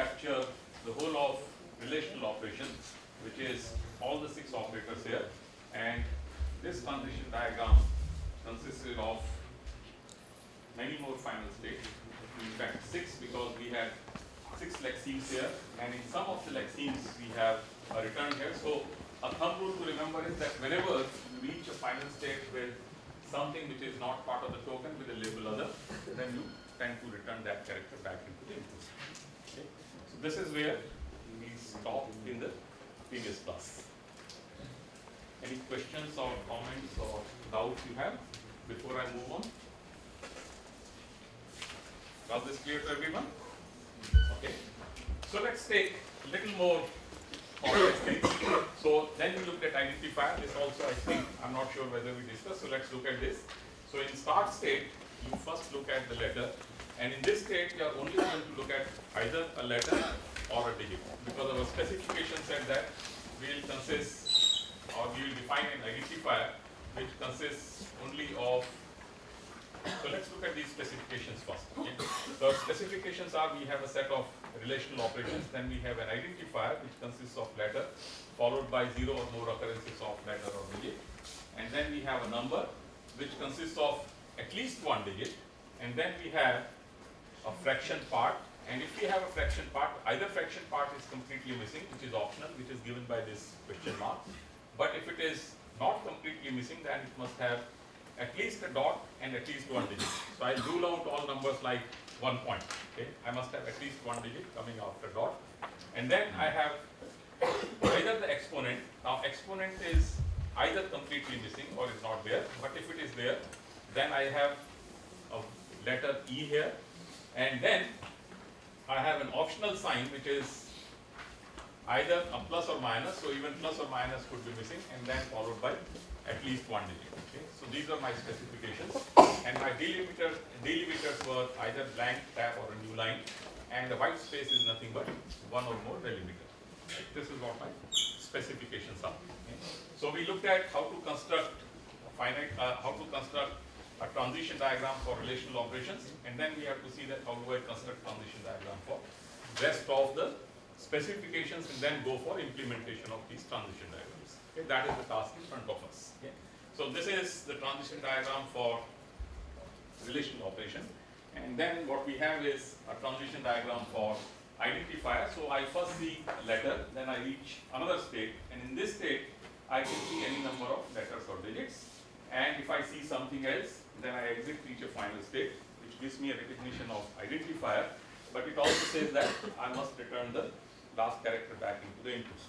capture the whole of relational operations, which is all the six operators here. And this transition diagram consisted of many more final states. In fact, six because we had six lexemes here, and in some of the lexemes we have a return here. So a thumb rule to remember is that whenever you reach a final state with something which is not part of the token with a label other, then you tend to return that character back into the input. This is where we stopped in the previous class. Any questions or comments or doubts you have before I move on? Was this clear to everyone? Okay. So let's take a little more complex things. So then we looked at identifier. This also I think, I'm not sure whether we discussed. So let's look at this. So in start state, you first look at the letter. And in this state, we are only going to look at either a letter or a digit. Because our specification said that we will consist or we will define an identifier which consists only of so let's look at these specifications first. Okay? The specifications are we have a set of relational operations, then we have an identifier which consists of letter, followed by zero or more occurrences of letter or digit. And then we have a number which consists of at least one digit, and then we have a fraction part. And if we have a fraction part, either fraction part is completely missing, which is optional, which is given by this question mark. But if it is not completely missing, then it must have at least a dot and at least one digit. So I rule out all numbers like one point. Okay, I must have at least one digit coming after dot, and then I have either the exponent. Now exponent is either completely missing or is not there. But if it is there, then I have a letter E here, and then I have an optional sign which is either a plus or minus. So even plus or minus could be missing, and then followed by at least one digit. Okay, so these are my specifications, and my delimiter delimiters were either blank tab or a new line, and the white space is nothing but one or more delimiter. This is what my specifications are. Okay? So we looked at how to construct a finite, uh, how to construct a transition diagram for relational operations, and then we have to see that how do I construct transition diagram for rest of the specifications, and then go for implementation of these transition diagrams. Okay? That is the task in front of us. Okay? So this is the transition diagram for relational operation. And then what we have is a transition diagram for identifier. So I first see a letter, then I reach another state, and in this state, I can see any number of letters or digits. And if I see something else, then I exit reach a final state, which gives me a recognition of identifier. But it also says that I must return the last character back into the input.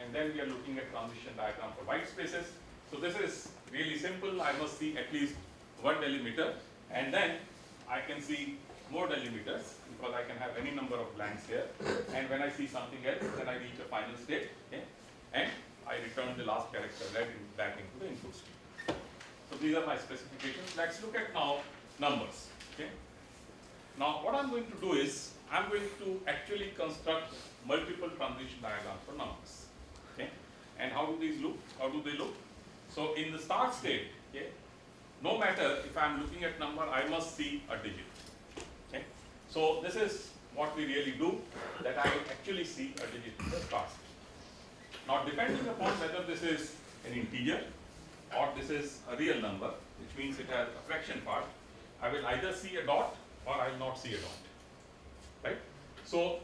And then we are looking at transition diagram for white spaces. So this is really simple. I must see at least one delimiter, and then I can see more delimiters because I can have any number of blanks here. And when I see something else, then I reach a final state, okay? and I return the last character in, back into the input state. So these are my specifications. Let's look at now numbers. Okay? Now what I'm going to do is I'm going to actually construct multiple transition diagrams for numbers. Okay? And how do these look? How do they look? So in the start state, okay, no matter if I'm looking at number, I must see a digit. Okay? So this is what we really do, that I actually see a digit in the start state. Now depending upon whether this is an integer or this is a real number, which means it has a fraction part, I will either see a dot or I will not see a dot, right? So,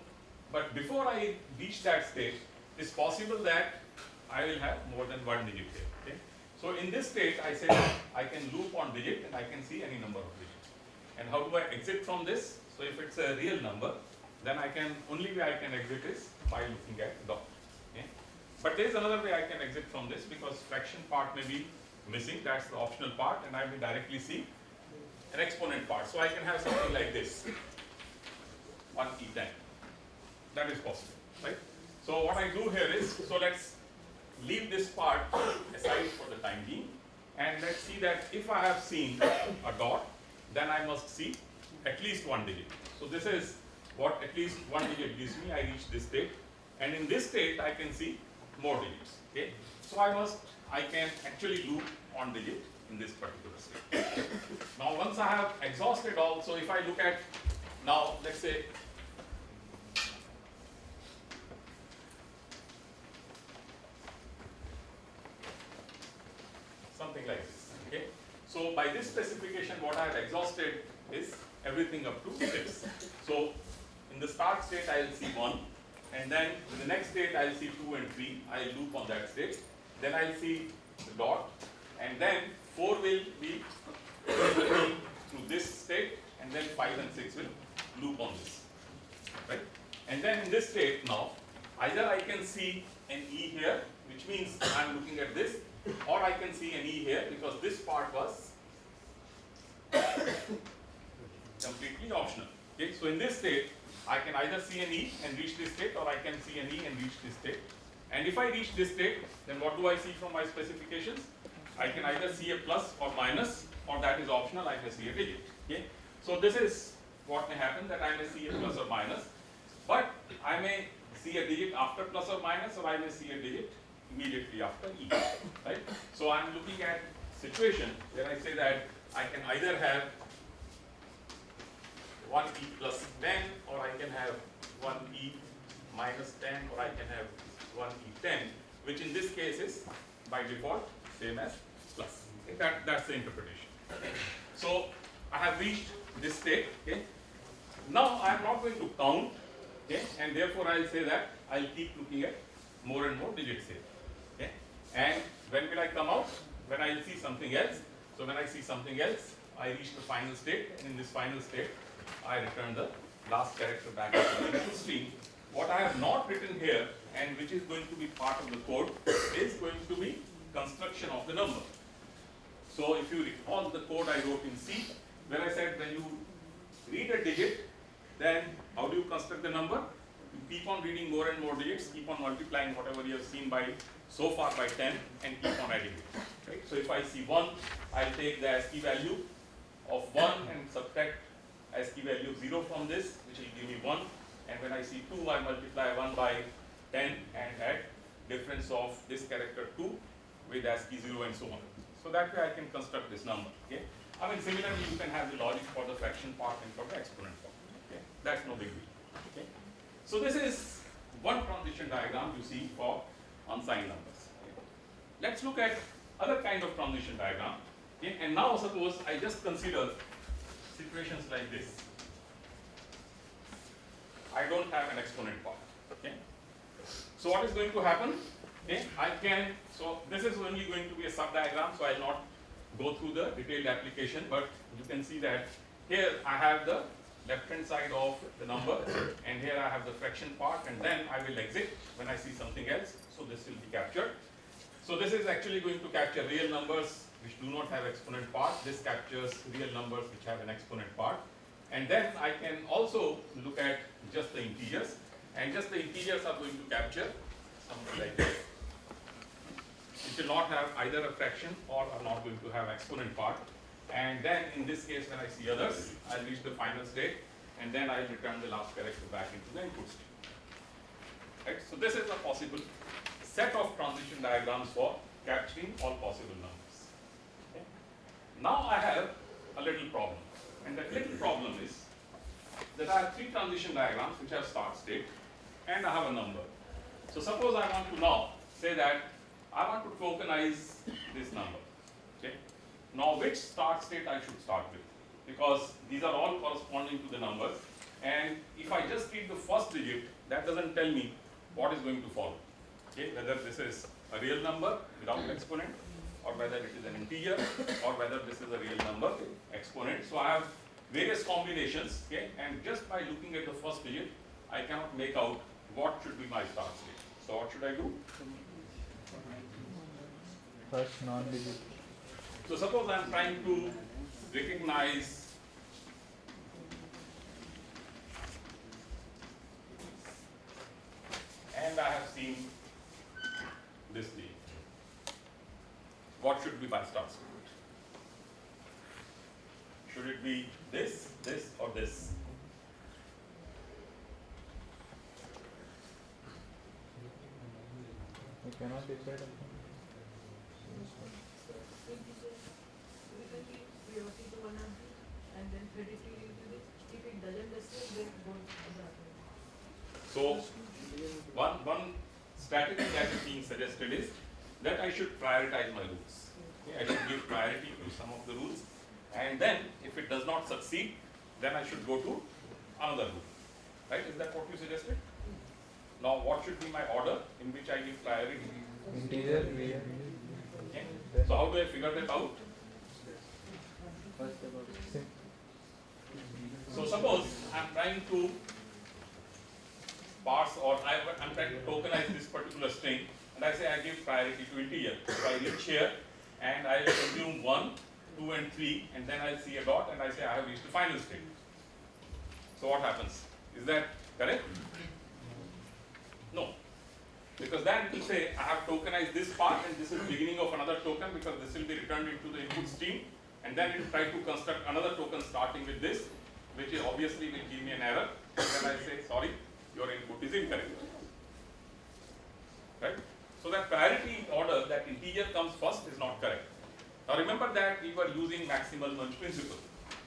but before I reach that state, it's possible that I will have more than one digit here, okay? So in this state, I say I can loop on digit and I can see any number of digits. And how do I exit from this? So if it's a real number, then I can, only way I can exit is by looking at dot? But there is another way I can exit from this because fraction part may be missing, that's the optional part and I will directly see an exponent part. So I can have something like this, 1 e10. That is possible, right? So what I do here is, so let's leave this part aside for the time being and let's see that if I have seen a dot, then I must see at least one digit. So this is what at least one digit gives me, I reach this state and in this state I can see more digits, okay? So I must, I can actually loop on digit in this particular state. now once I have exhausted all, so if I look at now let's say something like this, okay? So by this specification what I have exhausted is everything up to 6. So in the start state I will see 1 and then in the next state I will see 2 and 3, I will loop on that state. Then I will see the dot and then 4 will be through this state and then 5 and 6 will loop on this, right? And then in this state now, either I can see an E here, which means I am looking at this, or I can see an E here because this part was completely optional. Okay, so in this state, I can either see an E and reach this state, or I can see an E and reach this state. And if I reach this state, then what do I see from my specifications? I can either see a plus or minus, or that is optional, I may see a digit. Okay? So this is what may happen, that I may see a plus or minus, but I may see a digit after plus or minus, or I may see a digit immediately after E, right? So I'm looking at situation where I say that I can either have 1e plus 10 or I can have 1e minus 10 or I can have 1e10 which in this case is by default same as plus. Okay, that, that's the interpretation. So I have reached this state. Okay. Now I am not going to count okay, and therefore I will say that I will keep looking at more and more digits here. Okay. And when will I come out? When I see something else. So when I see something else, I reach the final state and in this final state I return the last character back to the stream. What I have not written here and which is going to be part of the code is going to be construction of the number. So if you recall the code I wrote in C, where I said when you read a digit, then how do you construct the number? You keep on reading more and more digits, keep on multiplying whatever you have seen by so far by 10 and keep on adding it. Right? So if I see 1, I'll take the ASCII value of 1 and subtract ASCII value 0 from this, which will give me 1. And when I see 2, I multiply 1 by 10 and add difference of this character 2 with ASCII 0 and so on. So that way I can construct this number. Okay? I mean similarly you can have the logic for the fraction part and for the exponent part. Okay? That's no big deal. Okay? So this is one transition diagram you see for unsigned numbers. Okay? Let's look at other kind of transition diagram. Okay? And now suppose I just consider situations like this. I don't have an exponent part. Okay? So what is going to happen? Okay, I can, so this is only going to be a sub-diagram, so I'll not go through the detailed application, but you can see that here I have the left-hand side of the number, and here I have the fraction part, and then I will exit when I see something else, so this will be captured. So this is actually going to capture real numbers which do not have exponent part, this captures real numbers which have an exponent part, and then I can also look at just the integers, and just the integers are going to capture something like this. It will not have either a fraction or are not going to have exponent part. And then in this case, when I see others, I'll reach the final state, and then I'll return the last character back into the input state. Right? So this is a possible set of transition diagrams for capturing all possible numbers. Now I have a little problem, and that little problem is that I have three transition diagrams which have start state and I have a number. So suppose I want to now say that I want to tokenize this number. Okay. Now which start state I should start with? Because these are all corresponding to the numbers. And if I just read the first digit, that doesn't tell me what is going to follow. Okay, whether this is a real number without exponent, or whether it is an integer, or whether this is a real number exponent. So I have various combinations, okay, and just by looking at the first digit, I cannot make out what should be my start state. So what should I do? First non-digit. So suppose I am trying to recognize and I have seen this D. What should be my start? Should it be this, this, or this? You cannot decide. upon- priority to one of the, and then predicting into the, if it doesn't decide, then go to the other. So, one, one strategy that is being suggested is that I should prioritize my rules. Okay, I should give priority to some of the rules, and then if it does not succeed, then I should go to another rule. Right? Is that what you suggested? Now, what should be my order in which I give priority? Integer. Okay. So, how do I figure that out? So suppose I'm trying to parse or I'm trying to tokenize this particular string and I say I give priority to integer. So I reach here and I consume 1, 2 and 3 and then I'll see a dot and I say I have reached the final state. So what happens? Is that correct? No. Because then it will say I have tokenized this part and this is beginning of another token because this will be returned into the input stream and then it will try to construct another token starting with this which is obviously will give me an error and then I say sorry your input is incorrect. Right? So that priority order that integer comes first is not correct. Now remember that we were using maximal munch principle.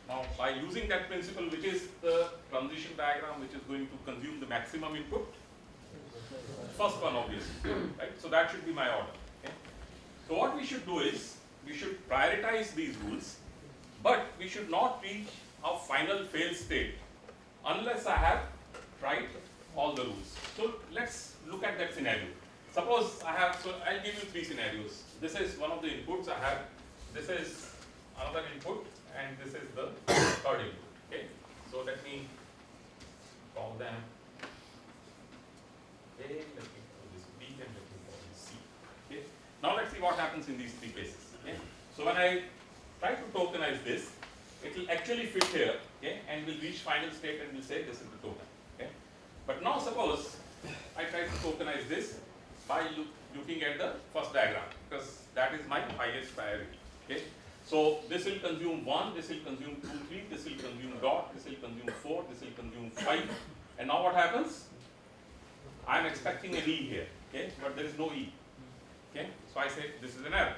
Now by using that principle which is the transition diagram which is going to consume the maximum input first one obviously right so that should be my order so what we should do is we should prioritize these rules but we should not reach a final fail state unless I have tried all the rules so let's look at that scenario suppose I have so I'll give you three scenarios this is one of the inputs I have this is another input and this is the third input okay so let me call them a, let me call this B and let me call this C. Okay. Now let's see what happens in these three cases. Okay. So when I try to tokenize this, it will actually fit here, okay, and will reach final state and will say this is the token. Okay. But now suppose I try to tokenize this by look, looking at the first diagram because that is my highest priority. Okay. So this will consume one, this will consume two, three, this will consume dot, this will consume four, this will consume five. And now what happens? I am expecting an E here, okay, but there is no E. Okay, so I say this is an error.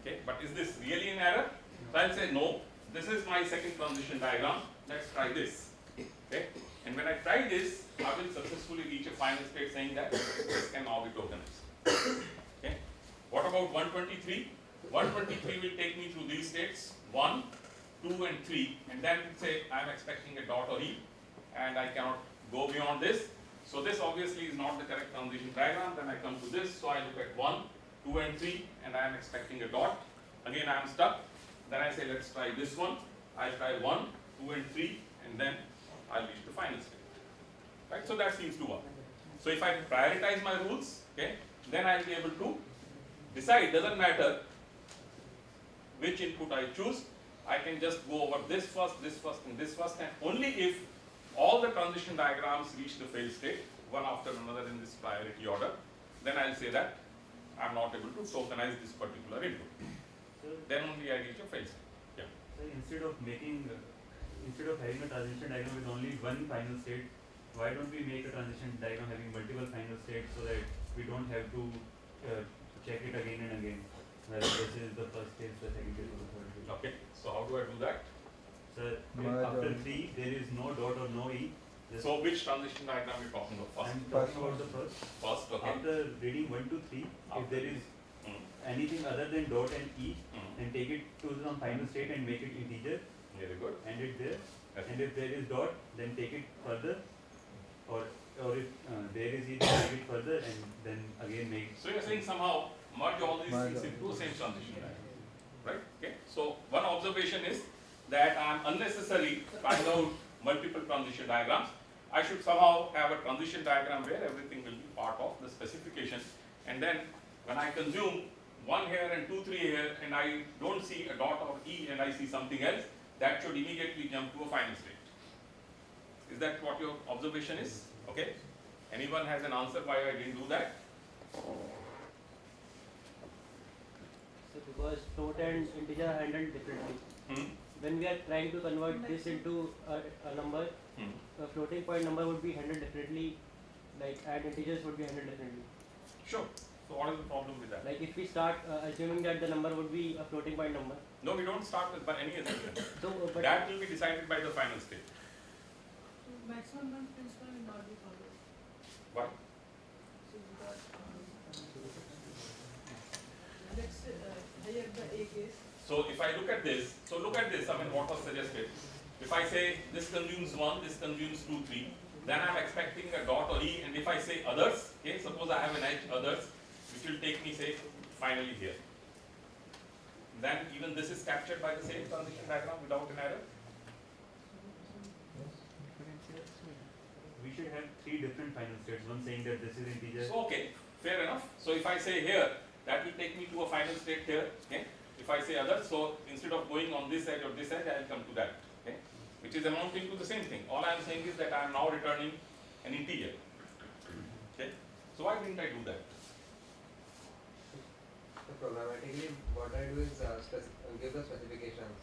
Okay, but is this really an error? So I'll say no, this is my second transition diagram. Let's try this. Okay, and when I try this, I will successfully reach a final state saying that this can now be tokenized. Okay, what about 123? 123 will take me through these states 1, 2, and 3, and then say I am expecting a dot or E, and I cannot go beyond this. So this obviously is not the correct transition diagram. Then I come to this. So I look at 1, 2 and 3 and I am expecting a dot. Again I am stuck. Then I say let's try this one. I try 1, 2 and 3 and then I'll reach the final state. Right? So that seems to work. So if I prioritize my rules, okay, then I'll be able to decide, doesn't matter which input I choose, I can just go over this first, this first and this first and only if all the transition diagrams reach the fail state, one after another in this priority order, then I'll say that I'm not able to tokenize this particular input. So, Then only I reach a fail state. Yeah. so instead of making, uh, instead of having a transition diagram with only one final state, why don't we make a transition diagram having multiple final states so that we don't have to uh, check it again and again? Whether this is the first case, the second case, or the third case. Okay. So how do I do that? So if Merge after three there is no dot or no e. just- So which transition diagram are we talking about? first? I'm talking about the first. First, okay. After reading one to three, if there is Mm, anything other than dot and e, mm. then take it to some final state and make it integer, Very good. End it there. Yes. And if there is dot, then take it further, or or if uh, there is e, then take it further and then again make. So you're saying somehow merge all these Merge things into the same transition diagram, right? Okay. So one observation is that I'm unnecessarily trying out multiple transition diagrams. I should somehow have a transition diagram where everything will be part of the specification. And then when I consume one here and two, three here, and I don't see a dot or E and I see something else, that should immediately jump to a final state. Is that what your observation is? Okay. Anyone has an answer why I didn't do that? So because float and integer are handled differently. Hmm? When we are trying to convert this into a, a number, Hmm. a floating point number would be handled differently, like and integers would be handled differently. Sure. So what is the problem with that? Like if we start uh, assuming that the number would be a floating point number, No, we don't start with by any assumption. so uh, That will be decided by the final state. So maximum one principle will not be followed. Why? So because, um, let's uh, here the A case, So if I look at this, so look at this, I mean what was suggested. If I say this consumes one, this consumes two, three, then I'm expecting a dot or E and if I say others, okay, suppose I have an edge others, which will take me say finally here. Then even this is captured by the same transition diagram without an error. We should have three different final states. One saying that this is integer. So, okay, fair enough. So if I say here, that will take me to a final state here, okay? If I say other, so instead of going on this edge or this edge, I will come to that, okay? Which is amounting to the same thing. All I am saying is that I am now returning an integer, okay? So why didn't I do that? So programmatically, what I do is uh, give the specifications.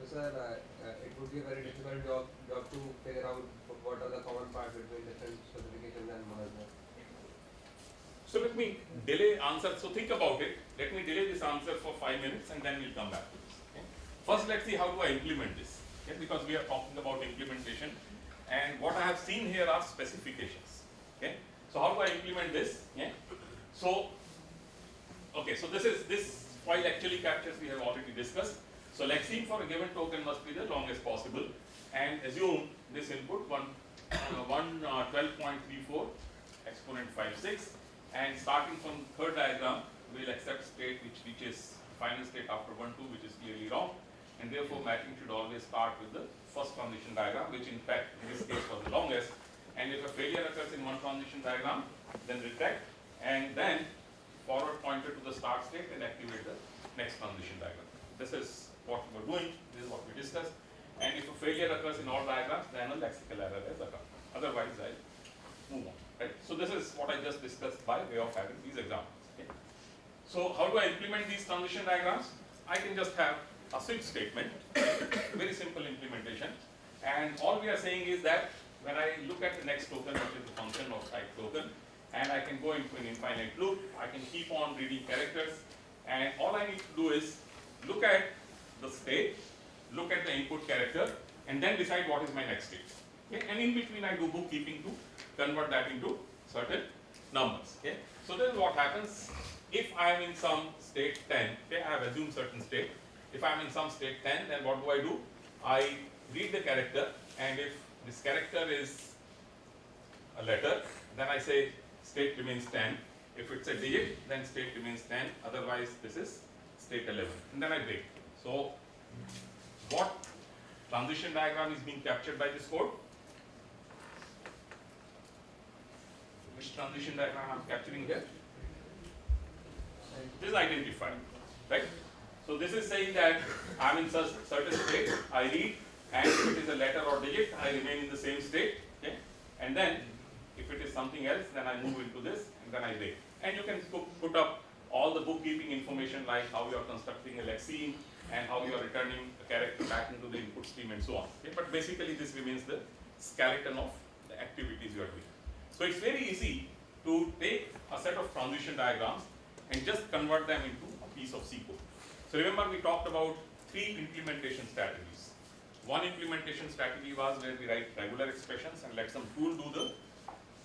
So sir, uh, uh, it would be a very difficult job job to figure out what are the common parts between different specifications and merge. So let me delay answer, so think about it. Let me delay this answer for five minutes and then we'll come back to this, okay? First, let's see how do I implement this, okay? Because we are talking about implementation and what I have seen here are specifications, okay? So how do I implement this, yeah? So, okay, so this is, this file actually captures, we have already discussed. So lexeme for a given token must be the longest possible. And assume this input one, uh, one uh, 12.34 exponent 56 and starting from third diagram we'll accept state which reaches final state after 1 2 which is clearly wrong. And therefore matching should always start with the first transition diagram which in fact in this case was the longest. And if a failure occurs in one transition diagram then retract. And then forward pointer to the start state and activate the next transition diagram. This is what we're doing, this is what we discussed and if a failure occurs in all diagrams then a lexical error has occurred. Otherwise I move on. Right? So this is what I just discussed by way of having these examples. Okay? So how do I implement these transition diagrams? I can just have a switch statement, very simple implementation. And all we are saying is that when I look at the next token, which is the function of type token, and I can go into an infinite loop, I can keep on reading characters, and all I need to do is look at the state, look at the input character, and then decide what is my next state. Okay? And in between I do bookkeeping to convert that into certain numbers. Okay? So this is what happens if I am in some state 10, okay, I have assumed certain state. If I am in some state 10, then what do I do? I read the character and if this character is a letter, then I say state remains 10. If it's a digit, then state remains 10. Otherwise, this is state 11. And then I break. So, what transition diagram is being captured by this code? Which transition diagram I'm capturing here? This is identified, right? So this is saying that I'm in such certain state, I read, and if it is a letter or digit, I remain in the same state, okay? And then, if it is something else, then I move into this, and then I break. And you can put, put up all the bookkeeping information like how you are constructing a lexeme, and how you are returning a character back into the input stream and so on. Okay? But basically this remains the skeleton of the activities you are doing. So it's very easy to take a set of transition diagrams and just convert them into a piece of C code. So remember we talked about three implementation strategies. One implementation strategy was where we write regular expressions and let some tool do the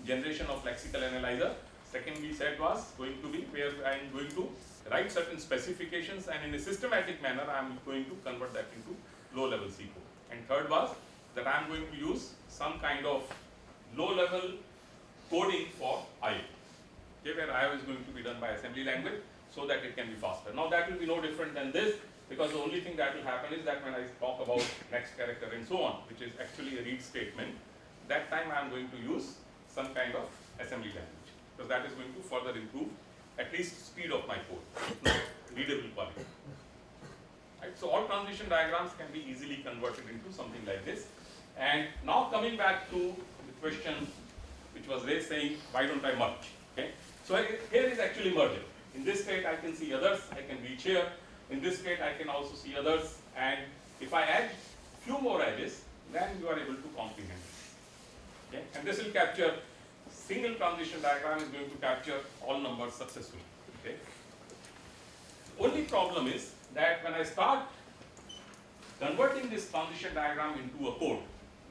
generation of lexical analyzer. Second we said was going to be where I am going to write certain specifications and in a systematic manner I am going to convert that into low level C code. And third was that I am going to use some kind of low level coding for I. Okay, where I is going to be done by assembly language so that it can be faster. Now that will be no different than this because the only thing that will happen is that when I talk about next character and so on, which is actually a read statement, that time I am going to use some kind of assembly language because that is going to further improve at least speed of my code, readable quality. Right, so all transition diagrams can be easily converted into something like this. And now coming back to the question which was raised saying, why don't I merge? Okay, so here- is actually merger. In this state, I can see others. I can reach here. In this state, I can also see others. And if I add few more edges, then you are able to comprehend. Okay, and this will capture single transition diagram is going to capture all numbers successfully. Okay. Only problem is that when I start converting this transition diagram into a code,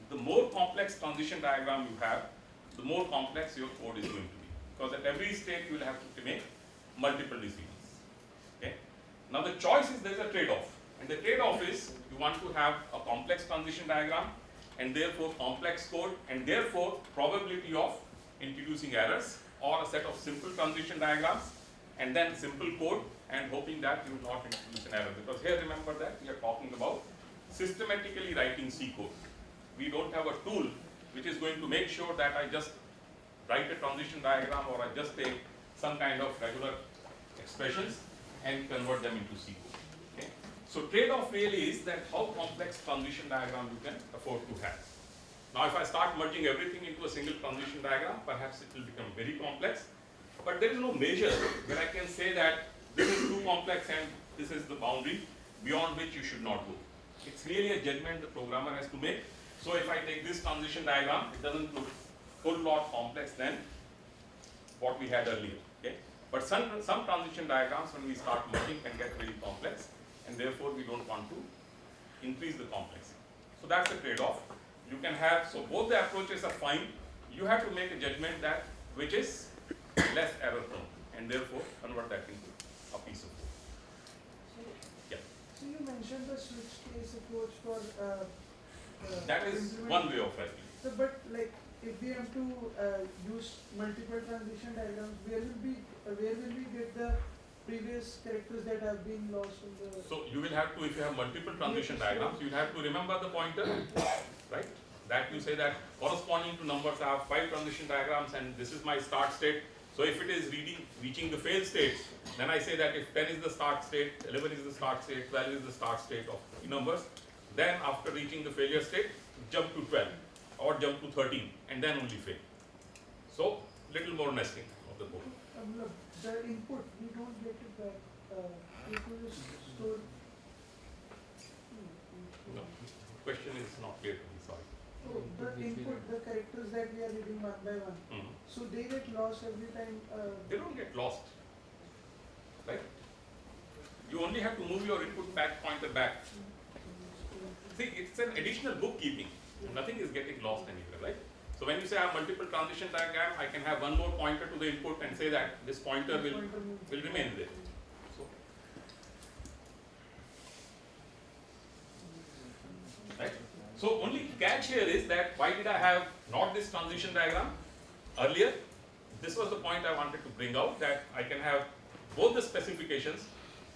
the more complex transition diagram you have, the more complex your code is going to be. Because at every state you will have to make multiple decisions. Okay? Now the choice is there is a trade-off. And the trade-off is you want to have a complex transition diagram and therefore complex code and therefore probability of introducing errors or a set of simple transition diagrams and then simple code and hoping that you will not introduce an error. Because here remember that we are talking about systematically writing C code. We don't have a tool which is going to make sure that I just write a transition diagram or I just take some kind of regular expressions and convert them into C code. So trade-off really is that how complex transition diagram you can afford to have. Now if I start merging everything into a single transition diagram, perhaps it will become very complex. But there is no measure where I can say that this is too complex and this is the boundary beyond which you should not go. It's really a judgment the programmer has to make. So if I take this transition diagram, it doesn't look whole lot complex than what we had earlier. Okay? But some, some transition diagrams when we start merging can get very complex and therefore we don't want to increase the complexity. So that's the trade-off. You can have, so both the approaches are fine. You have to make a judgment that which is less error prone and therefore convert that into a piece of code. So, Yeah. so you mentioned the switch case approach for, uh, uh. That is one way of writing. So, but like, if we have to, uh, use multiple transition diagrams, where will be, uh, where will we get the previous characters that have been lost in the? So you will have to, if you have multiple transition diagrams, you have to remember the pointer, right? That you say that corresponding to numbers, I have five transition diagrams and this is my start state. So if it is reading, reaching the fail state, then I say that if ten is the start state, eleven is the start state, twelve is the start state of numbers. Then after reaching the failure state, jump to twelve or jump to thirteen and then only fail. So little more nesting of the code. The input, we don't get it back, uh, it will just store. No, question is not clear to me, sorry. So the input, the characters that we are reading one by one, Mhm. so they get lost every time, uh, they don't get lost, right? You only have to move your input back pointer back. See, it's an additional bookkeeping. Nothing is getting lost anywhere, right? So when you say I have multiple transition diagram, I can have one more pointer to the input and say that this pointer will, will remain there. So, right? So only catch here is that why did I have not this transition diagram earlier? This was the point I wanted to bring out that I can have both the specifications,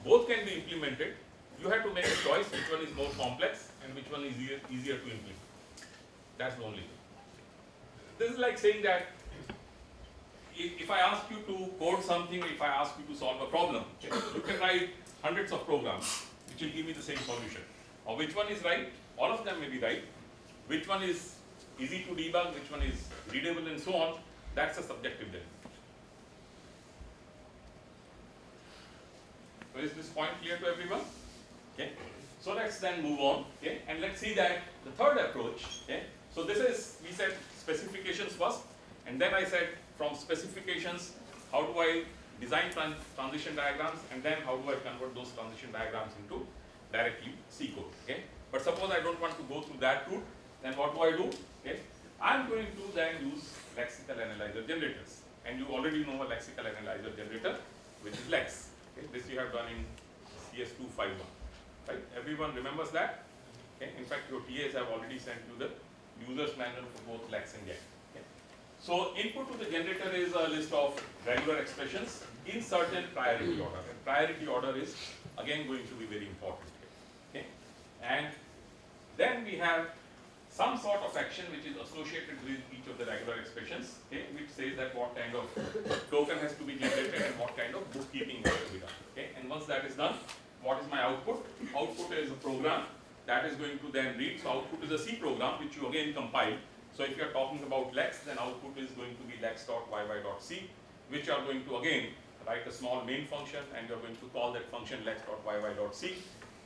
both can be implemented. You have to make a choice which one is more complex and which one is easier, easier to implement. That's the only thing. This is like saying that if, if I ask you to code something, if I ask you to solve a problem, you can write hundreds of programs which will give me the same solution. Or which one is right? All of them may be right. Which one is easy to debug, which one is readable and so on, that's a subjective judgment. So is this point clear to everyone? Okay. So let's then move on, okay, and let's see that the third approach, okay. So this is, we said specifications first, and then I said from specifications, how do I design tran- transition diagrams, and then how do I convert those transition diagrams into directly C code, okay. But suppose I don't want to go through that route, then what do I do? Okay, I'm going to then use lexical analyzer generators. And you already know a lexical analyzer generator, which is Lex. Okay, this you have done in CS251, right? Everyone remembers that? Okay, in fact, your TAs have already sent you the user's manual for both Lex and Yacc. So input to the generator is a list of regular expressions in certain priority order. And priority order is again going to be very important. Okay, and then we have some sort of action which is associated with each of the regular expressions, okay, which says that what kind of token has to be generated and what kind of bookkeeping has to be done. Okay, and once that is done, what is my output? Output is a program that is going to then read. So output is a C program which you again compile. So if you are talking about lex, then output is going to be lex.yy.c, which you are going to again write a small main function and you are going to call that function lex.yy.c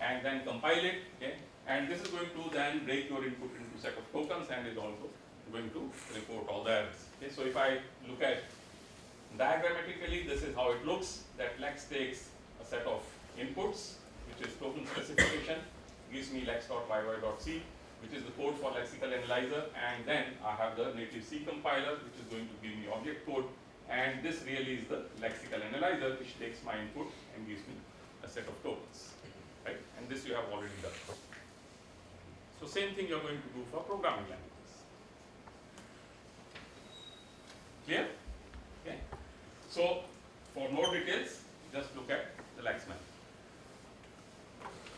and then compile it. Okay, and this is going to then break your input into set of tokens and is also going to report all the errors. Okay, so if I look at diagrammatically, this is how it looks. That lex takes a set of inputs, which is token specification, gives me lex.yy.c, which is the code for lexical analyzer, and then I have the native C compiler, which is going to give me object code, and this really is the lexical analyzer, which takes my input and gives me a set of tokens, right? And this you have already done. So same thing you're going to do for programming languages. Clear? Okay. So for more details, just look at the Lex method.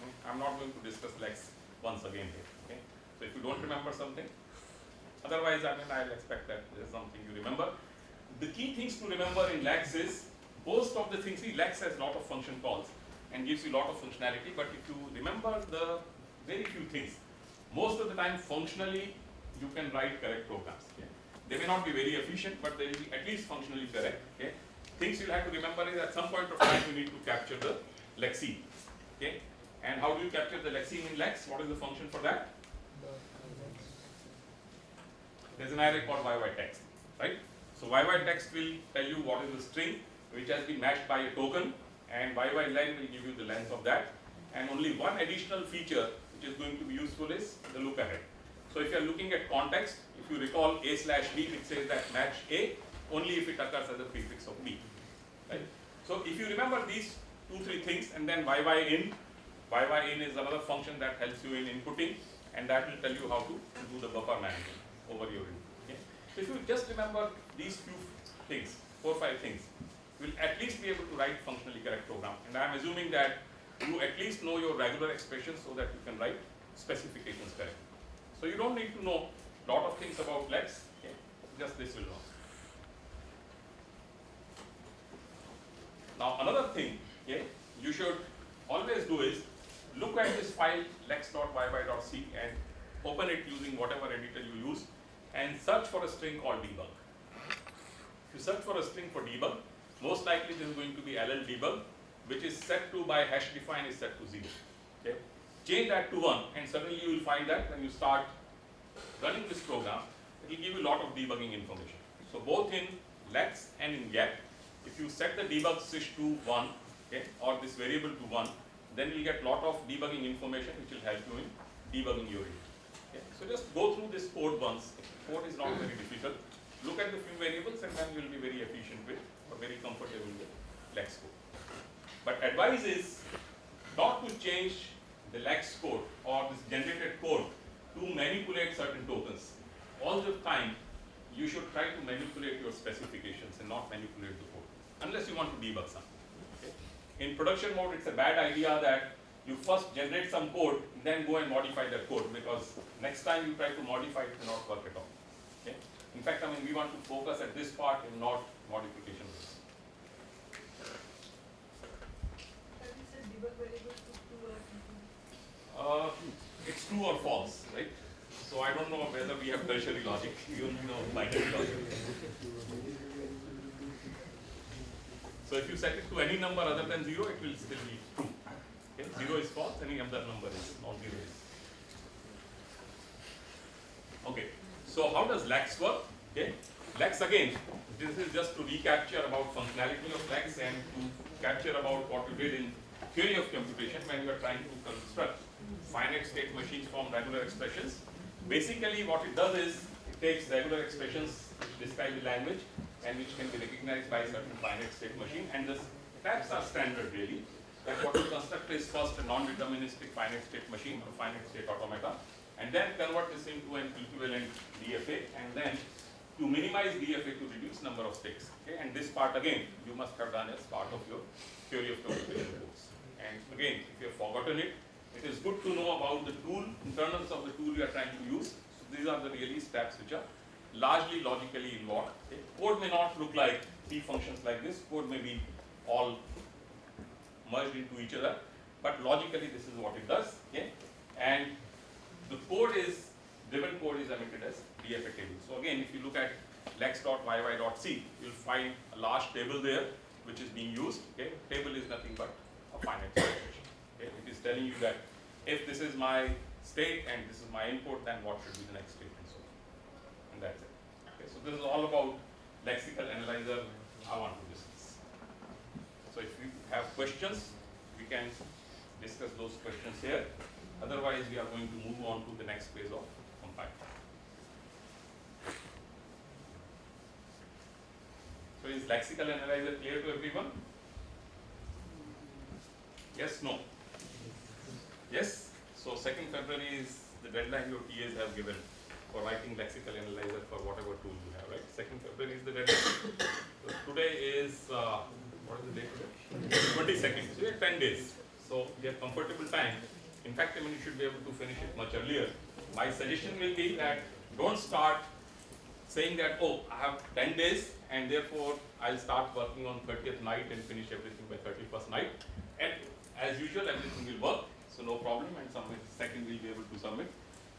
Okay. I'm not going to discuss Lex once again here. Okay. So if you don't remember something, otherwise I mean I'll expect that there's something you remember. The key things to remember in Lex is most of the things, see Lex has a lot of function calls and gives you a lot of functionality, but if you remember the very few things, most of the time functionally you can write correct programs. Okay? They may not be very efficient, but they will be at least functionally correct. Okay? Things you'll have to remember is at some point of time you need to capture the lexeme. Okay? And how do you capture the lexeme in Lex? What is the function for that? There's an array called YY text, right? So YY text will tell you what is the string which has been matched by a token and YY len will give you the length of that. And only one additional feature which is going to be useful is the look ahead. So if you are looking at context, if you recall A slash B, it says that match A only if it occurs as a prefix of B, right? So if you remember these two, three things and then YY in, YY in is another function that helps you in inputting and that will tell you how to do the buffer management over your input. Okay? So if you just remember these few things, four, or five things, you will at least be able to write functionally correct program. And I am assuming that you at least know your regular expressions so that you can write specifications correctly. So you don't need to know lot of things about Lex, okay? just this will know. Now another thing, okay, you should always do is look at this file lex.yy.c and open it using whatever editor you use and search for a string called debug. If you search for a string for debug, most likely this is going to be ll debug which is set to by hash define is set to 0. Okay. Change that to 1 and suddenly you will find that when you start running this program, it will give you a lot of debugging information. So both in Lex and in Yacc, if you set the debug sys to 1 okay, or this variable to 1, then you'll get a lot of debugging information which will help you in debugging your unit. Okay. So just go through this code once. Code is not very difficult. Look at the few variables and then you will be very efficient with or very comfortable with Lex code. But advice is not to change the Lex code or this generated code to manipulate certain tokens. All the time, you should try to manipulate your specifications and not manipulate the code, unless you want to debug something. In production mode, it's a bad idea that you first generate some code, then go and modify that code, because next time you try to modify it, it will not work at all. Okay? In fact, I mean, we want to focus at this part and not modification. Have you said debug variables to two or? Uh, it's true or false, right? So I don't know whether we have tertiary logic, only know binary logic. So if you set it to any number other than zero, it will still be true. Okay? Zero is false, any other number is non-zero is. Okay, so how does Lex work? Okay, Lex again, this is just to recapture about functionality of Lex and to capture about what you did in theory of computation when you are trying to construct finite state machines from regular expressions. Basically what it does is, it takes regular expressions which describe the language and which can be recognized by a certain finite state machine and the steps are standard really. That what you construct is first a non-deterministic finite state machine or finite state automata and then convert this into an equivalent DFA and then to minimize DFA to reduce number of states. Okay? And this part again, you must have done as part of your theory of computation course. And again, if you have forgotten it, it is good to know about the tool, internals of the tool you are trying to use. So these are the really steps which are largely logically involved. Okay? Code may not look like P functions like this, code may be all merged into each other, but logically this is what it does. Okay? And the code is, driven code is emitted as DFA table. So again, if you look at lex.yy.c, you'll find a large table there which is being used. Okay? Table is nothing but a finite machine. Okay? It is telling you that if this is my state and this is my input, then what should be the next state and so on. And that's it. Okay? So this is all about lexical analyzer I want to discuss. So if you have questions, we can discuss those questions here. Otherwise, we are going to move on to the next phase of compile. So is lexical analyzer clear to everyone? Yes, no? Yes? So second February is the deadline your TAs have given for writing lexical analyzer for whatever tool you have, right? Second February is the deadline. So today is, uh, what is the date today? Twenty-second, so you have ten days. So you have comfortable time. In fact, I mean, you should be able to finish it much earlier. My suggestion will be that don't start saying that, oh, I have ten days and therefore I'll start working on thirtieth night and finish everything by thirty-first night. And as usual, everything will work, so no problem, and second we'll be able to submit.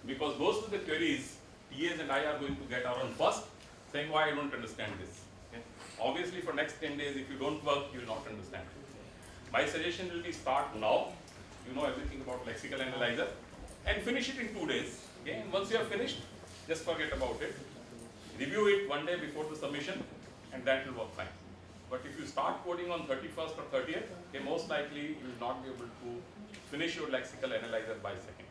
Because those are the queries TAs and I are going to get around first, saying why I don't understand this. Okay? Obviously, for next ten days, if you don't work, you will not understand. My suggestion will be start now, you know everything about lexical analyzer, and finish it in two days. Okay? And once you have finished, just forget about it. Review it one day before the submission, and that will work fine. But if you start coding on 31st or 30th, okay, most likely you will not be able to finish your lexical analyzer by second.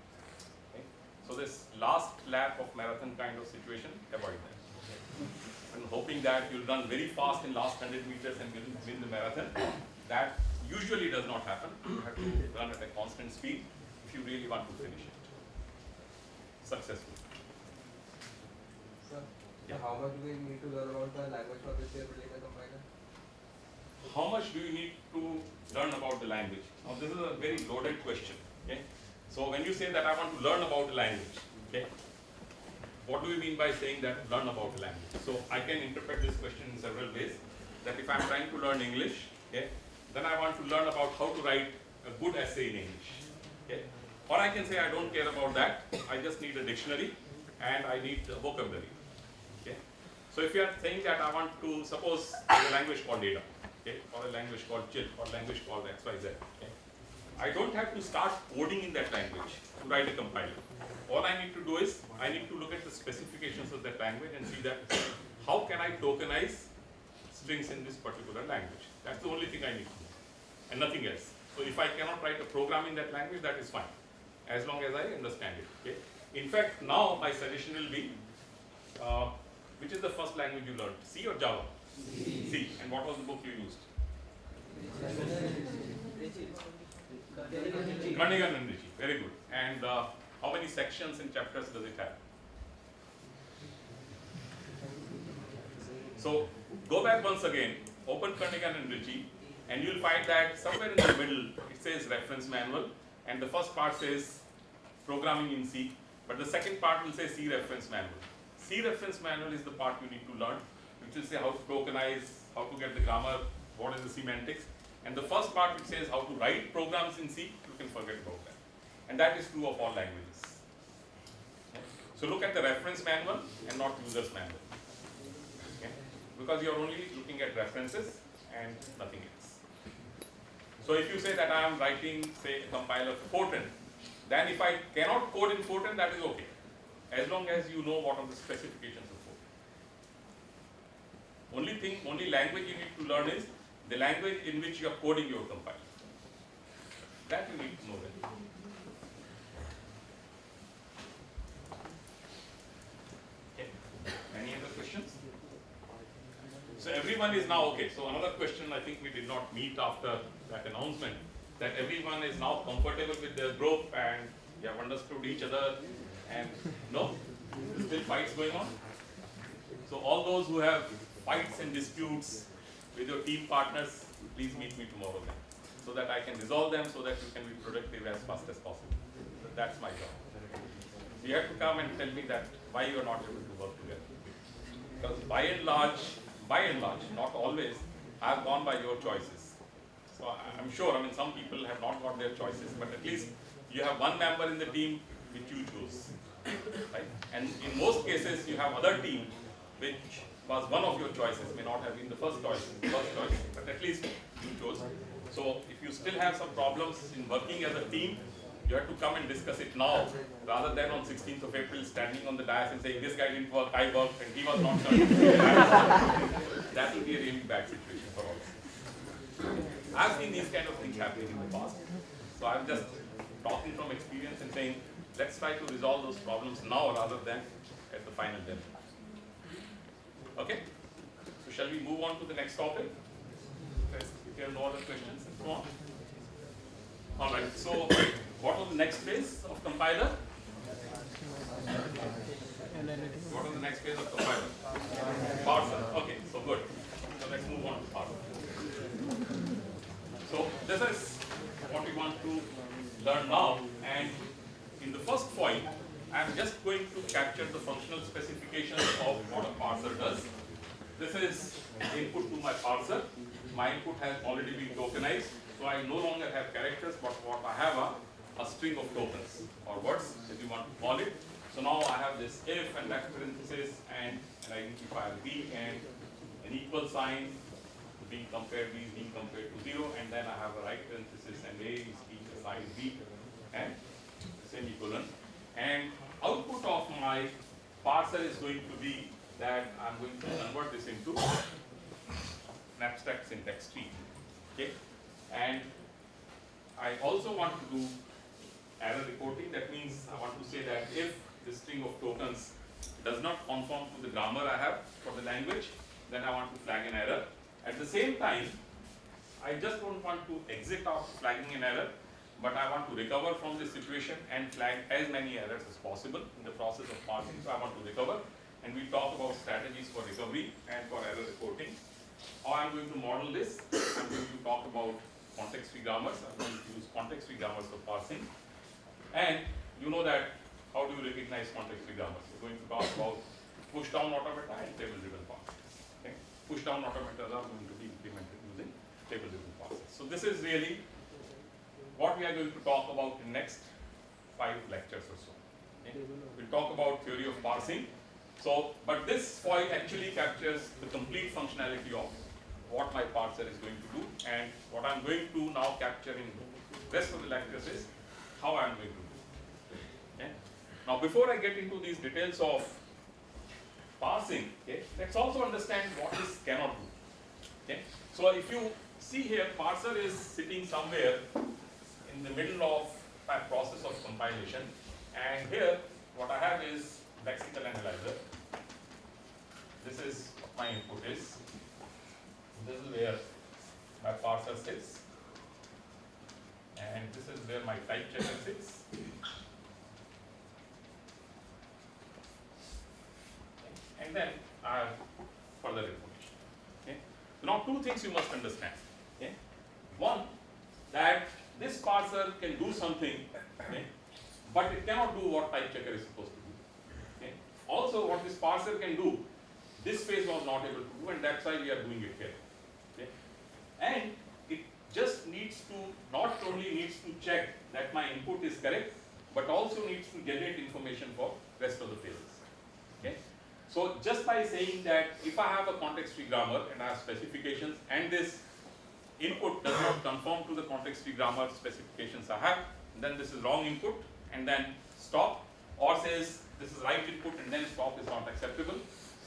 So this last lap of marathon kind of situation, avoid that. I'm hoping that you'll run very fast in last 100 meters and will win the marathon. That usually does not happen. You have to run at a constant speed if you really want to finish it successfully. Sir, Yeah. how much do we need to learn about the language for which we are building a compiler? How much do you need to learn about the language? Now this is a very loaded question. Okay? So when you say that I want to learn about the language, okay, what do you mean by saying that learn about the language? So I can interpret this question in several ways. That if I'm trying to learn English, okay, then I want to learn about how to write a good essay in English. Okay? Or I can say I don't care about that. I just need a dictionary and I need a vocabulary. So if you are saying that I want to suppose a language called Ada, okay, or a language called chill, or language called XYZ. I don't have to start coding in that language to write a compiler. All I need to do is I need to look at the specifications of that language and see that how can I tokenize strings in this particular language. That's the only thing I need to know, and nothing else. So if I cannot write a program in that language, that is fine, as long as I understand it. Okay. In fact, now my suggestion will be, uh, which is the first language you learned, C or Java? C. And what was the book you used? Ritchie. Very good. And uh, how many sections and chapters does it have? So go back once again, open Kernighan and Ritchie, and you'll find that somewhere in the middle it says reference manual, and the first part says programming in C, but the second part will say C reference manual. C reference manual is the part you need to learn, which will say how to tokenize, how to get the grammar, what is the semantics, and the first part which says how to write programs in C, you can forget about that. And that is true of all languages. So look at the reference manual and not user's manual. Okay? Because you are only looking at references and nothing else. So if you say that I am writing, say, a compiler for Fortran, then if I cannot code in Fortran, that is okay, as long as you know what are the specifications of Fortran. Only thing, only language you need to learn is the language in which you are coding your compiler. That you need to know well. Any other questions? So everyone is now, okay, so another question I think we did not meet after that announcement, that everyone is now comfortable with their group and they have understood each other and no? Still fights going on? So all those who have fights and disputes with your team partners, please meet me tomorrow then, so that I can resolve them, so that you can be productive as fast as possible. So that's my job. You have to come and tell me that why you are not able to work together. Because by and large, by and large, not always, I have gone by your choices. So I'm sure, I mean, some people have not got their choices, but at least you have one member in the team which you choose, right? And in most cases, you have other team which was one of your choices, may not have been the first choice, first choice, but at least you chose. So if you still have some problems in working as a team, you have to come and discuss it now, rather than on 16th of April standing on the dais and saying, this guy didn't work, I worked, and he was not done. that will be a really bad situation for all of us. I've seen these kind of things happening in the past. So I'm just talking from experience and saying, let's try to resolve those problems now rather than at the final deadline. Okay? So shall we move on to the next topic? If there are no other questions, and so on. All right, so what was the next phase of compiler? What was the next phase of compiler? Parser. Okay, so good. So let's move on to parser. So this is what we want to learn now. And in the first point, I'm just going to capture the functional specifications of what a parser does. This is input to my parser. My input has already been tokenized, so I no longer have characters, but what I have are a string of tokens or words, if you want to call it. So now I have this if and that parenthesis and an identifier b and an equal sign being compared, b is being compared to zero, and then I have a right parenthesis and a is being assigned b and semicolon. And output of my parser is going to be that I'm going to convert this into an abstract syntax tree. Okay? And I also want to do error reporting. That means I want to say that if the string of tokens does not conform to the grammar I have for the language, then I want to flag an error. At the same time, I just don't want to exit after flagging an error, but I want to recover from this situation and flag as many errors as possible in the process of parsing. So I want to recover, and we talk about strategies for recovery and for error reporting. How I'm going to model this, I'm going to talk about context-free grammars. I'm going to use context-free grammars for parsing. And you know that how do you recognize context-free grammars? We're going to talk about push-down automata and table-driven parsing. Okay? Push-down automata are going to be implemented using table-driven parsing. So this is really what we are going to talk about in next five lectures or so. Okay? We'll talk about theory of parsing. So, but this foil actually captures the complete functionality of what my parser is going to do and what I'm going to now capture in rest of the lectures is how I'm going to do. Okay? Now before I get into these details of parsing, okay, let's also understand what this cannot do. Okay? So if you see here, parser is sitting somewhere in the middle of my process of compilation and here what I have is lexical analyzer. This is what my input is. This is where my parser sits. And this is where my type checker sits. And then I have further information. Okay. So now two things you must understand. Okay. One, that this parser can do something, okay, but it cannot do what type checker is supposed to do. Okay. Also, what this parser can do, this phase was not able to do, and that's why we are doing it here. Okay. And it just needs to not only needs to check that my input is correct, but also needs to generate information for rest of the phases. Okay. So just by saying that if I have a context-free grammar and I have specifications and this input does not conform to the context-free grammar specifications I have, then this is wrong input and then stop or says this is right input and then stop is not acceptable.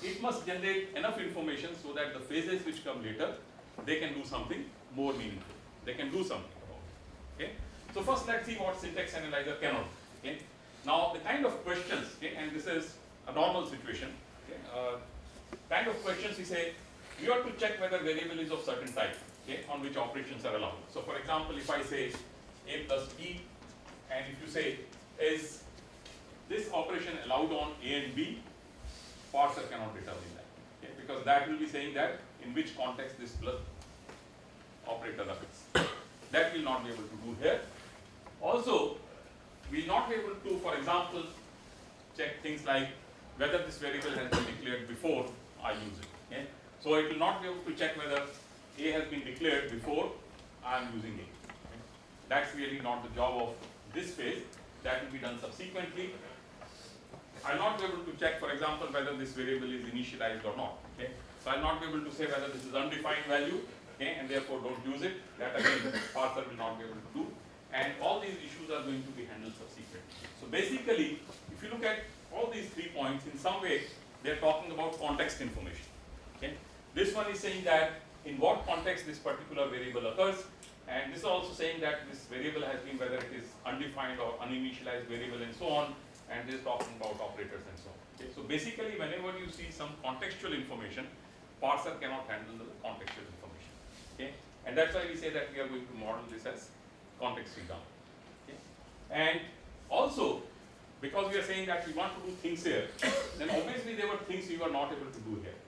It must generate enough information so that the phases which come later, they can do something more meaningful. They can do something about it. Okay? So first let's see what syntax analyzer cannot. Okay? Now the kind of questions, okay, and this is a normal situation, okay, uh, kind of questions we say, you have to check whether variable is of certain type, okay, on which operations are allowed. So for example, if I say a plus b, and if you say is this operation allowed on a and b, parser cannot determine that, okay, because that will be saying that in which context this plus operator occurs. That will not be able to do here. Also, we will not be able to, for example, check things like whether this variable has been declared before I use it. Okay? So it will not be able to check whether A has been declared before I am using A. That's really not the job of this phase. That will be done subsequently. I will not be able to check, for example, whether this variable is initialized or not. Okay? So I will not be able to say whether this is undefined value, okay, and therefore don't use it. That again, parser will not be able to do. And all these issues are going to be handled subsequently. So basically, if you look at all these three points, in some way, they are talking about context information. Okay? This one is saying that in what context this particular variable occurs, and this is also saying that this variable has been whether it is undefined or uninitialized variable and so on, and this is talking about operators and so on. Okay? So basically, whenever you see some contextual information, parser cannot handle the contextual information. Okay? And that's why we say that we are going to model this as context free grammar. Okay? And also, because we are saying that we want to do things here, then obviously there were things we were not able to do here.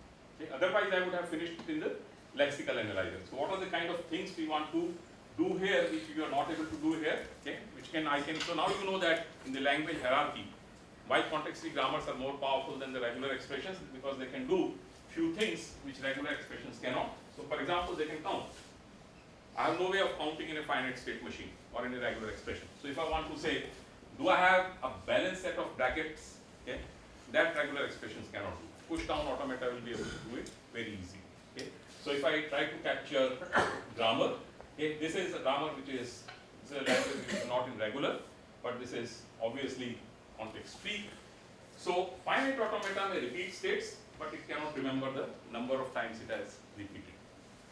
Okay? Otherwise, I would have finished in the lexical analyzer. So, what are the kind of things we want to do here which we are not able to do here? Okay? Which can I can so now you know that in the language hierarchy, why context free grammars are more powerful than the regular expressions because they can do few things which regular expressions cannot. So, for example, they can count. I have no way of counting in a finite state machine or in a regular expression. So, if I want to say do I have a balanced set of brackets? Okay, that regular expressions cannot do. Push down automata will be able to do it very easy. Okay, so if I try to capture grammar, okay, this is a grammar which is it's a language which is not in regular, but this is obviously context free. So finite automata may repeat states, but it cannot remember the number of times it has repeated.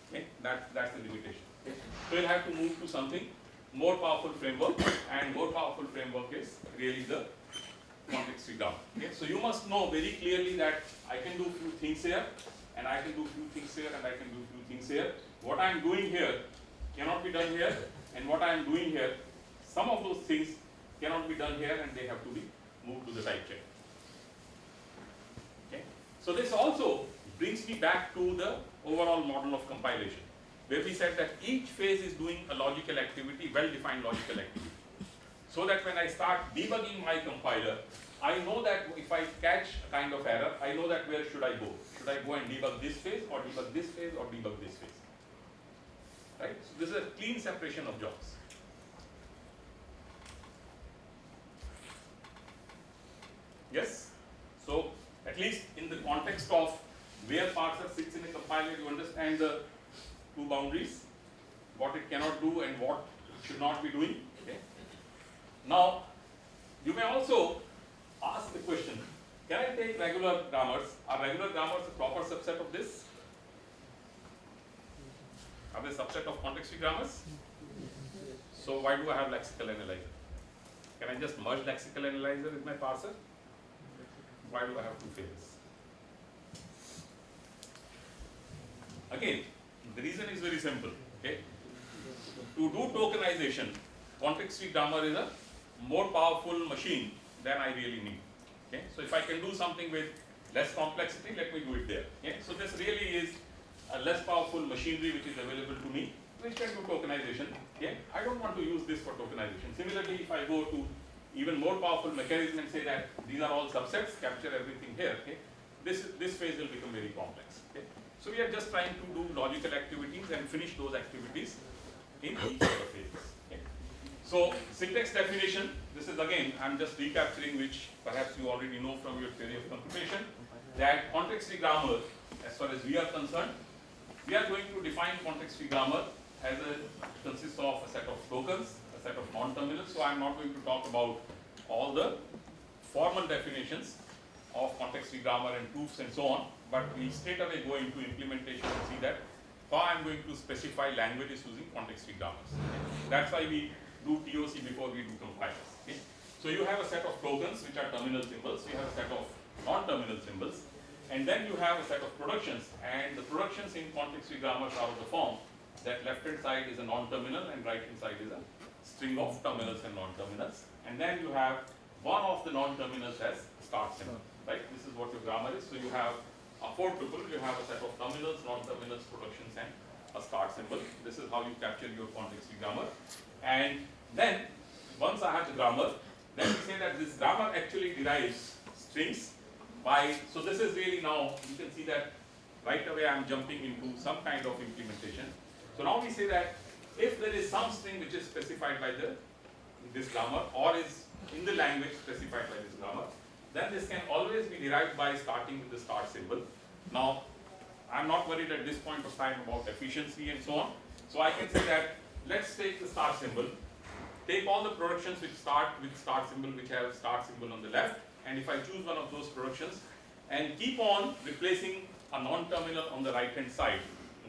Okay, that that's the limitation. Okay, so you'll have to move to something more powerful framework and more powerful framework is really the context free grammar. Okay? So you must know very clearly that I can do few things here and I can do few things here and I can do few things here. What I am doing here cannot be done here and what I am doing here, some of those things cannot be done here and they have to be moved to the type check. Okay? So this also brings me back to the overall model of compilation where we said that each phase is doing a logical activity, well-defined logical activity. So that when I start debugging my compiler, I know that if I catch a kind of error, I know that where should I go? Should I go and debug this phase or debug this phase or debug this phase? Right? So this is a clean separation of jobs. Yes? So at least in the context of where parser sits in a compiler, you understand the two boundaries, what it cannot do and what it should not be doing. Okay. Now, you may also ask the question, can I take regular grammars? Are regular grammars a proper subset of this? Are they a subset of context-free grammars? So why do I have lexical analyzer? Can I just merge lexical analyzer with my parser? Why do I have two phases? Again, the reason is very simple. Okay, to do tokenization, context-free grammar is a more powerful machine than I really need. Okay, so if I can do something with less complexity, let me do it there. Okay, so this really is a less powerful machinery which is available to me which can do tokenization. Okay, I don't want to use this for tokenization. Similarly, if I go to even more powerful mechanism and say that these are all subsets, capture everything here. Okay, this this phase will become very complex. Okay. So we are just trying to do logical activities and finish those activities in each of the phases. So syntax definition, this is again, I'm just recapturing which perhaps you already know from your theory of computation, that context-free grammar, as far as we are concerned, we are going to define context-free grammar as a consists of a set of tokens, a set of non-terminals. So I'm not going to talk about all the formal definitions of context-free grammar and proofs and so on, but we straight away go into implementation and see that how I'm going to specify languages using context-free grammars. That's why we do TOC before we do compilers. Okay. So you have a set of tokens which are terminal symbols, you have a set of non-terminal symbols, And then you have a set of productions, and the productions in context free grammars are of the form that left hand side is a non-terminal and right hand side is a string of terminals and non-terminals. And then you have one of the non-terminals as start symbol, right? This is what your grammar is. So you have a four tuple, you have a set of terminals, non-terminals, productions, and a start symbol. This is how you capture your context free grammar. And then, once I have the grammar, then we say that this grammar actually derives strings by, so this is really now, you can see that right away I'm jumping into some kind of implementation. So now we say that if there is some string which is specified by the this grammar or is in the language specified by this grammar, then this can always be derived by starting with the start symbol. Now, I'm not worried at this point of time about efficiency and so on. So I can say that let's take the start symbol, take all the productions which start with start symbol, which have start symbol on the left, and if I choose one of those productions and keep on replacing a non-terminal on the right hand side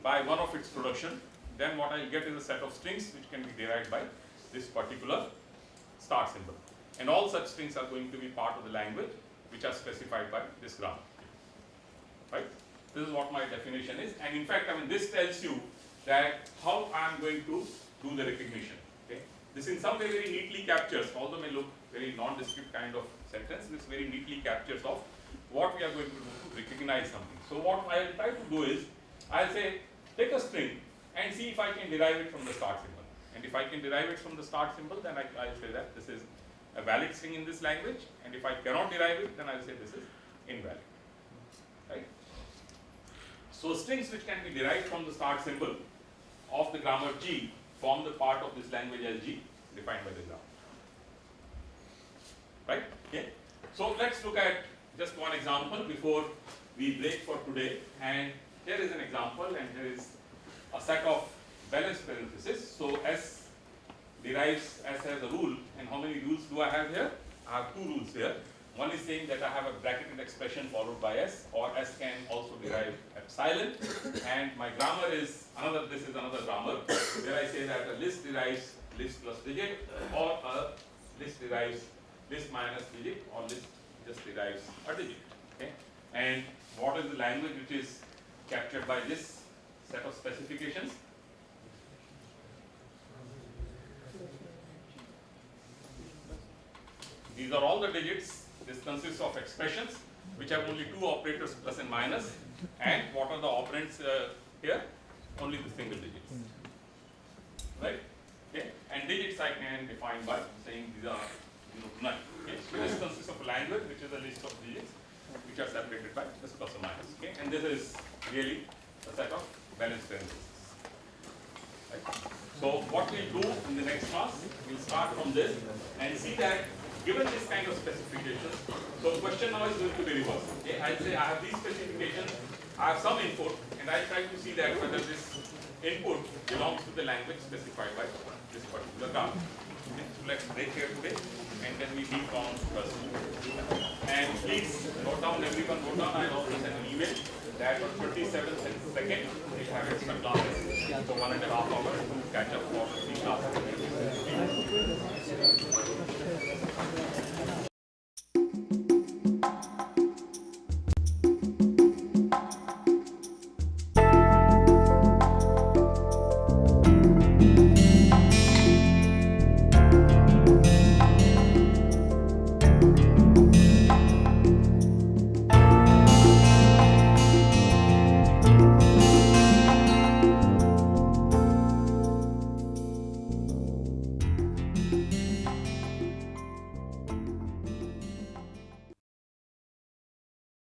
by one of its production, then what I'll get is a set of strings which can be derived by this particular start symbol. And all such strings are going to be part of the language which are specified by this grammar. Right? This is what my definition is. And in fact, I mean, this tells you that how I am going to do the recognition. Okay? This in some way very neatly captures, although may look very non-descript kind of sentence, this very neatly captures of what we are going to do to recognize something. So what I will try to do is, I'll say, take a string and see if I can derive it from the start symbol. And if I can derive it from the start symbol, then I, I'll say that this is a valid string in this language. And if I cannot derive it, then I'll say this is invalid. Right? So strings which can be derived from the start symbol of the grammar G form the part of this language as G defined by the grammar. Right? Okay. So let's look at just one example before we break for today. And here is an example, and here is a set of balanced parentheses. So S derives S as a rule, and how many rules do I have here? I have two rules here. One is saying that I have a bracketed expression followed by S, or S can also derive epsilon. And my grammar is another. This is another grammar where I say that a list derives list plus digit, or a list derives list minus digit, or list just derives a digit. Okay. And what is the language which is captured by this set of specifications? These are all the digits. This consists of expressions which have only two operators plus and. And what are the operands uh, here? Only the single digits. Right? Okay? And digits I can define by saying these are you know, none. Okay? So this consists of a language which is a list of digits which are separated by this plus or minus. Okay? And this is really a set of balanced parentheses. Right? So what we'll do in the next class, we'll start from this and see that given this kind of specifications, so the question now is going to be reversed. Okay, I'll say I have these specifications, I have some input, and I'll try to see that whether this input belongs to the language specified by this particular grammar. Okay, so let's break here today, and then we meet on Thursday. And please note down, everyone note down, I'll also send an email that on 27th and 2nd, we have extra classes, so one and a half hours to catch up for the three classes.